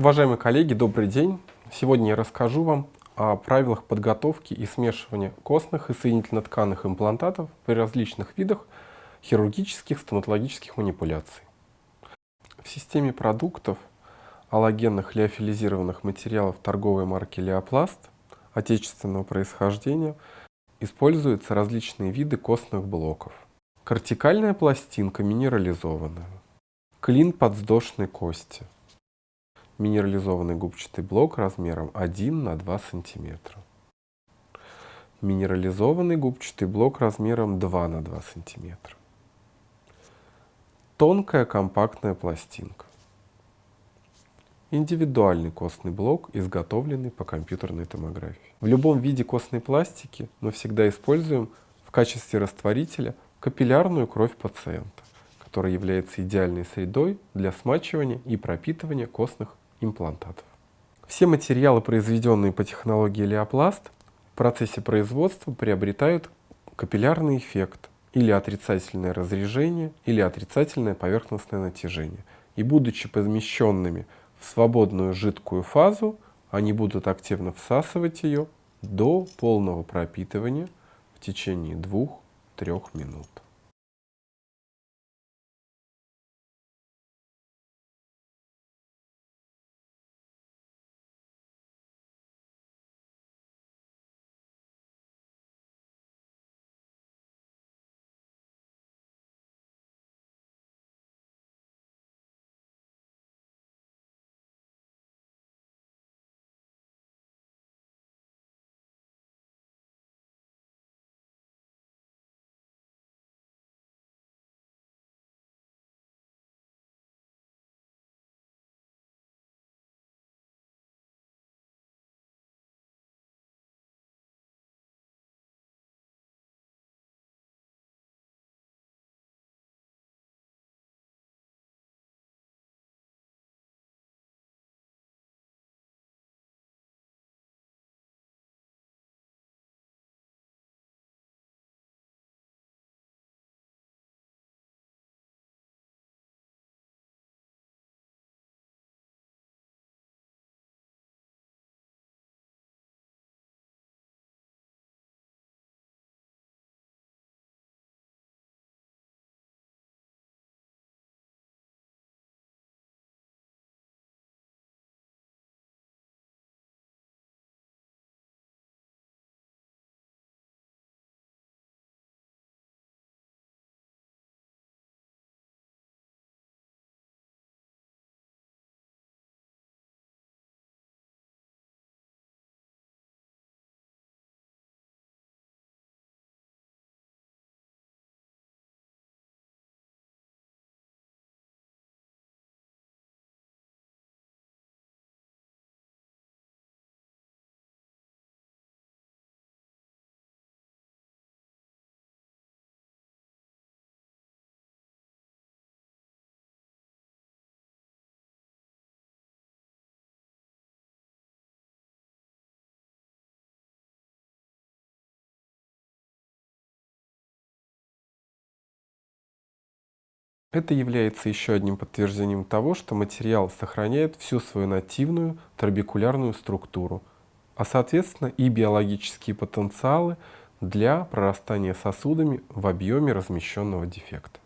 Уважаемые коллеги, добрый день! Сегодня я расскажу вам о правилах подготовки и смешивания костных и соединительно-тканных имплантатов при различных видах хирургических стоматологических манипуляций. В системе продуктов аллогенных лиофилизированных материалов торговой марки Леопласт отечественного происхождения используются различные виды костных блоков. Кортикальная пластинка минерализованная, клин подвздошной кости – минерализованный губчатый блок размером 1 на 2 см. Минерализованный губчатый блок размером 2 на 2 см. Тонкая компактная пластинка. Индивидуальный костный блок, изготовленный по компьютерной томографии. В любом виде костной пластики мы всегда используем в качестве растворителя капиллярную кровь пациента, которая является идеальной средой для смачивания и пропитывания костных имплантатов. Все материалы, произведенные по технологии Леопласт, в процессе производства приобретают капиллярный эффект или отрицательное разрежение, или отрицательное поверхностное натяжение. И будучи помещенными в свободную жидкую фазу, они будут активно всасывать ее до полного пропитывания в течение 2-3 минут. Это является еще одним подтверждением того, что материал сохраняет всю свою нативную трабекулярную структуру, а соответственно и биологические потенциалы для прорастания сосудами в объеме размещенного дефекта.